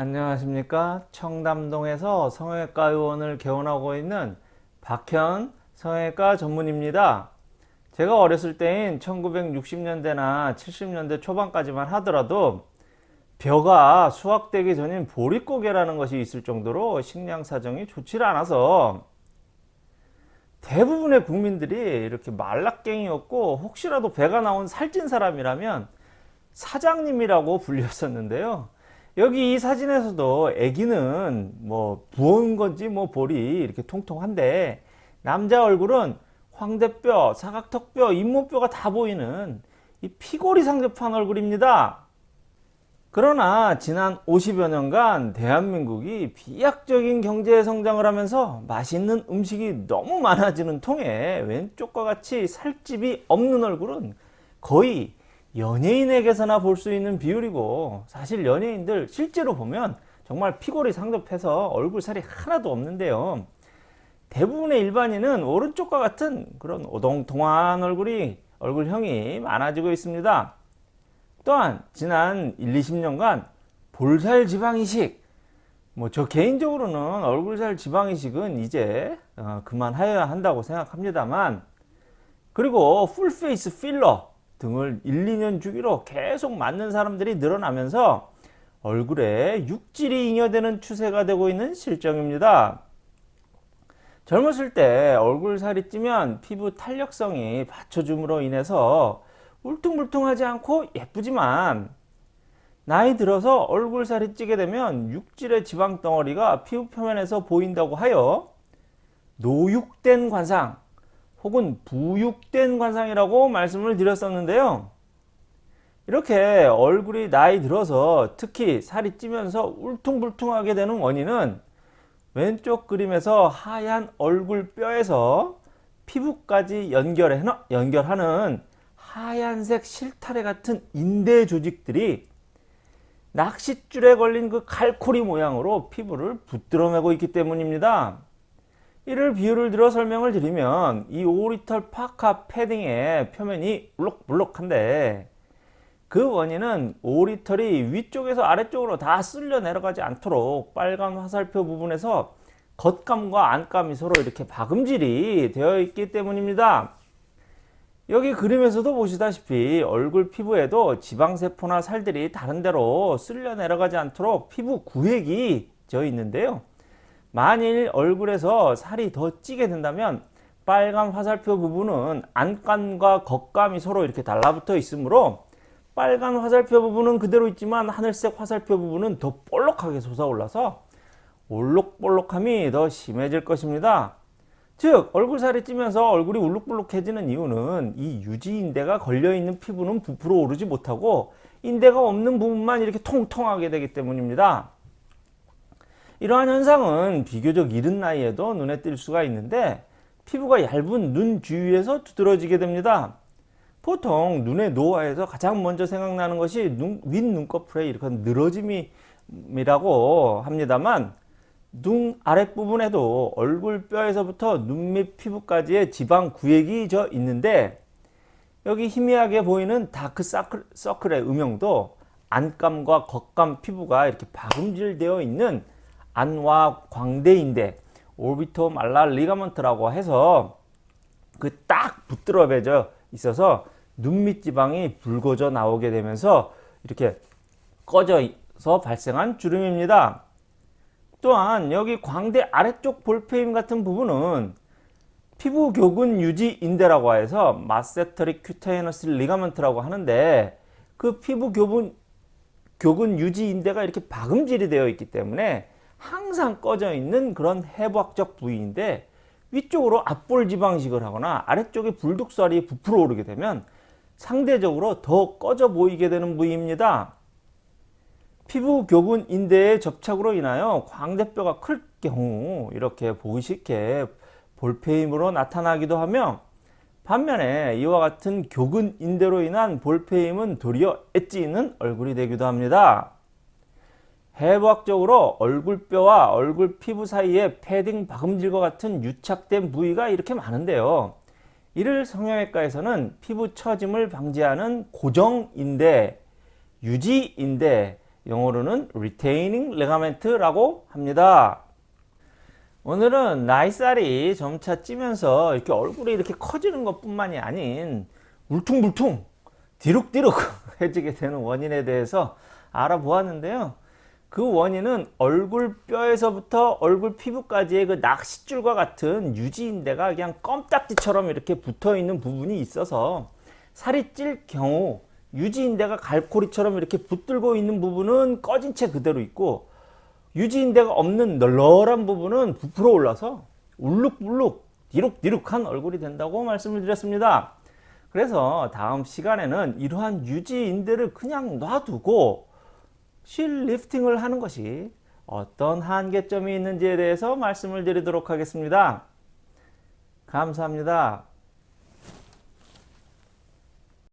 안녕하십니까? 청담동에서 성형외과 의원을 개원하고 있는 박현 성형외과 전문입니다. 제가 어렸을 때인 1960년대나 70년대 초반까지만 하더라도 벼가 수확되기 전인 보릿고개라는 것이 있을 정도로 식량 사정이 좋지 않아서 대부분의 국민들이 이렇게 말라깽이였고 혹시라도 배가 나온 살찐 사람이라면 사장님이라고 불렸었는데요 여기 이 사진에서도 아기는 뭐 부은 건지 뭐 볼이 이렇게 통통한데 남자 얼굴은 황대뼈, 사각턱뼈, 잇몸뼈가 다 보이는 이 피골이 상접한 얼굴입니다. 그러나 지난 50여 년간 대한민국이 비약적인 경제 성장을 하면서 맛있는 음식이 너무 많아지는 통에 왼쪽과 같이 살집이 없는 얼굴은 거의 연예인에게서나 볼 수 있는 비율이고 사실 연예인들 실제로 보면 정말 피골이 상접해서 얼굴 살이 하나도 없는데요. 대부분의 일반인은 오른쪽과 같은 그런 오동통한 얼굴이 얼굴형이 많아지고 있습니다. 또한 지난 1, 20년간 볼살 지방이식 뭐 저 개인적으로는 얼굴살 지방이식은 이제 어, 그만하여야 한다고 생각합니다만 그리고 full face 필러 등을 1, 2년 주기로 계속 맞는 사람들이 늘어나면서 얼굴에 육질이 잉여되는 추세가 되고 있는 실정입니다. 젊었을 때 얼굴 살이 찌면 피부 탄력성이 받쳐줌으로 인해서 울퉁불퉁하지 않고 예쁘지만 나이 들어서 얼굴 살이 찌게 되면 육질의 지방 덩어리가 피부 표면에서 보인다고 하여 노육된 관상 혹은 부육된 관상이라고 말씀을 드렸었는데요. 이렇게 얼굴이 나이 들어서 특히 살이 찌면서 울퉁불퉁하게 되는 원인은 왼쪽 그림에서 하얀 얼굴 뼈에서 피부까지 연결해, 연결하는 하얀색 실타래 같은 인대 조직들이 낚싯줄에 걸린 그 칼코리 모양으로 피부를 붙들어 매고 있기 때문입니다. 이를 비유를 들어 설명을 드리면 이 오리털 파카 패딩의 표면이 울럭불럭한데 그 원인은 오리털이 위쪽에서 아래쪽으로 다 쓸려 내려가지 않도록 빨간 화살표 부분에서 겉감과 안감이 서로 이렇게 박음질이 되어 있기 때문입니다. 여기 그림에서도 보시다시피 얼굴 피부에도 지방세포나 살들이 다른 데로 쓸려 내려가지 않도록 피부 구획이 되어 있는데요. 만일 얼굴에서 살이 더 찌게 된다면 빨간 화살표 부분은 안감과 겉감이 서로 이렇게 달라붙어 있으므로 빨간 화살표 부분은 그대로 있지만 하늘색 화살표 부분은 더 볼록하게 솟아올라서 올록볼록함이 더 심해질 것입니다. 즉 얼굴살이 찌면서 얼굴이 울룩불룩해지는 이유는 이 유지인대가 걸려있는 피부는 부풀어 오르지 못하고 인대가 없는 부분만 이렇게 통통하게 되기 때문입니다. 이러한 현상은 비교적 이른 나이에도 눈에 띌 수가 있는데 피부가 얇은 눈 주위에서 두드러지게 됩니다. 보통 눈의 노화에서 가장 먼저 생각나는 것이 눈, 윗눈꺼풀의 이렇게 늘어짐이라고 합니다만 눈 아랫부분에도 얼굴 뼈에서부터 눈 밑 피부까지의 지방 구획이 져 있는데 여기 희미하게 보이는 다크 서클의 음영도 안감과 겉감 피부가 이렇게 박음질 되어 있는 안와 광대 인대 orbitomalar ligament라고 해서 그 딱 붙들어 매져 있어서 눈밑 지방이 불거져 나오게 되면서 이렇게 꺼져서 발생한 주름입니다. 또한 여기 광대 아래쪽 볼패임 같은 부분은 피부 교근 유지 인대라고 해서 masseteric cutaneous ligament라고 하는데 그 피부 교분, 교근 유지 인대가 이렇게 박음질이 되어 있기 때문에 항상 꺼져 있는 그런 해부학적 부위인데 위쪽으로 앞볼 지방식을 하거나 아래쪽에 불독살이 부풀어 오르게 되면 상대적으로 더 꺼져 보이게 되는 부위입니다. 피부 교근 인대의 접착으로 인하여 광대뼈가 클 경우 이렇게 보이시게 볼페임으로 나타나기도 하며 반면에 이와 같은 교근 인대로 인한 볼페임은 도리어 엣지 있는 얼굴이 되기도 합니다. 해부학적으로 얼굴뼈와 얼굴 피부 사이에 패딩 박음질과 같은 유착된 부위가 이렇게 많은데요. 이를 성형외과에서는 피부 처짐을 방지하는 고정인대, 유지인대, 영어로는 retaining ligament라고 합니다. 오늘은 나이살이 점차 찌면서 이렇게 얼굴이 이렇게 커지는 것 뿐만이 아닌 울퉁불퉁 디룩디룩 해지게 되는 원인에 대해서 알아보았는데요. 그 원인은 얼굴 뼈에서부터 얼굴 피부까지의 그 낚싯줄과 같은 유지인대가 그냥 껌딱지처럼 이렇게 붙어 있는 부분이 있어서 살이 찔 경우 유지인대가 갈고리처럼 이렇게 붙들고 있는 부분은 꺼진 채 그대로 있고 유지인대가 없는 널널한 부분은 부풀어 올라서 울룩불룩 디룩디룩한 얼굴이 된다고 말씀을 드렸습니다. 그래서 다음 시간에는 이러한 유지인대를 그냥 놔두고 실 리프팅을 하는 것이 어떤 한계점이 있는지에 대해서 말씀을 드리도록 하겠습니다. 감사합니다.